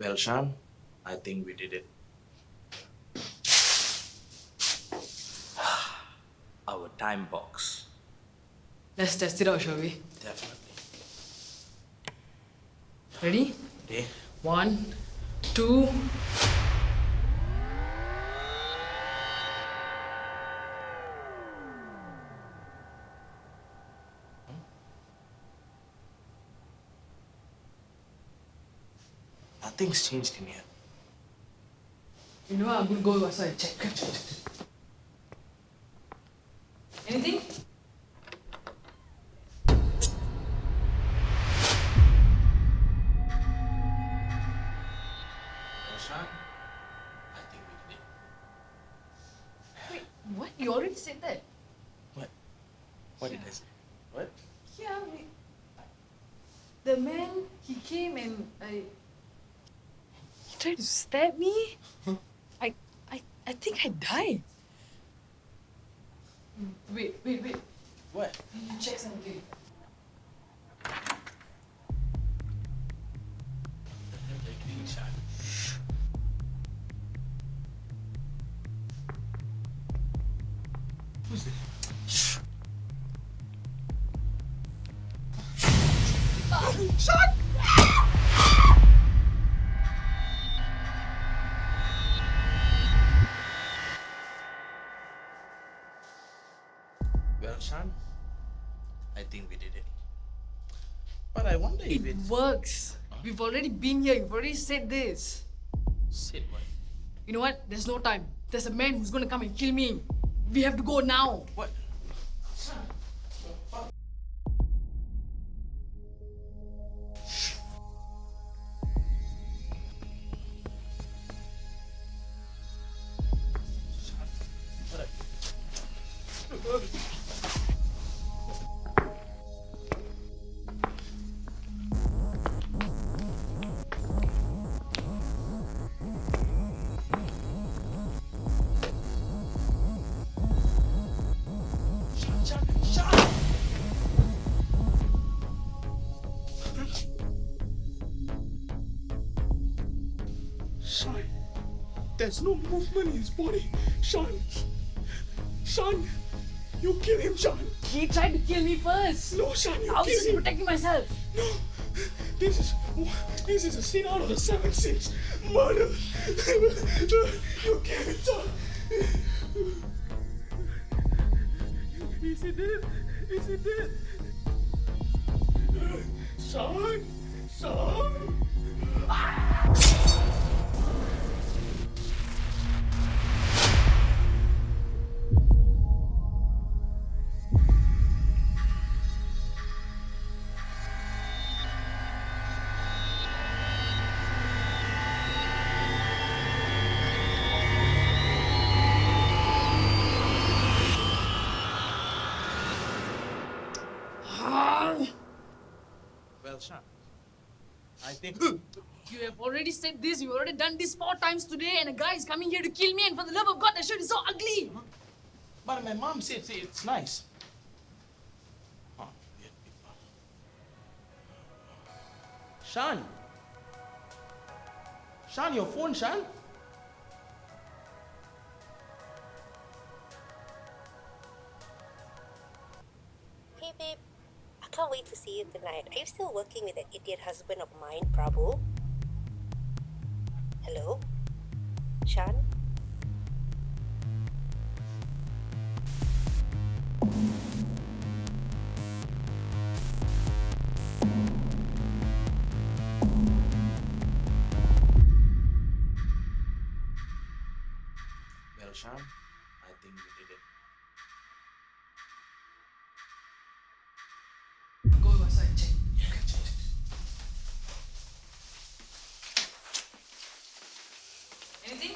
Well, Sean, I think we did it. Our time box. Let's test it out, shall we? Definitely. Ready? Okay. One, two. Nothing's changed in here. You know what? I'm gonna go outside and check. Anything? Well, Sean, I think we did. Wait, what? You already said that? What? What did I say? What? Yeah, we... The man, he came and I... He tried to stab me? I, I, I think I died. Wait, wait, wait. What? Let me check something. Who's this? Well, Sean, I think we did it. But I wonder if It it's... works. We've already been here. You've already said this. Said what? You know what? There's no time. There's a man who's gonna come and kill me. We have to go now. What? Sean, Sean, there's no movement in his body. Sean, Sean, you kill him, Sean. He tried to kill me first. No, Sean, you I was kill just him. protecting myself. No, this is this is a scene out of the seven sins. Murder. you kill him, Sean. Is he dead? Is he dead? Sean, Sean. I think. You have already said this. You've already done this four times today, and a guy is coming here to kill me. And for the love of God, that shirt is so ugly. But my mom said say it's nice. Huh, weird people. Sean. Sean, your phone, Sean. Hey babe, I can't wait to see you tonight. Are you still working with that idiot husband of mine, Prabhu? Hello? Shan? Well, Sean, I think we did it. Anything?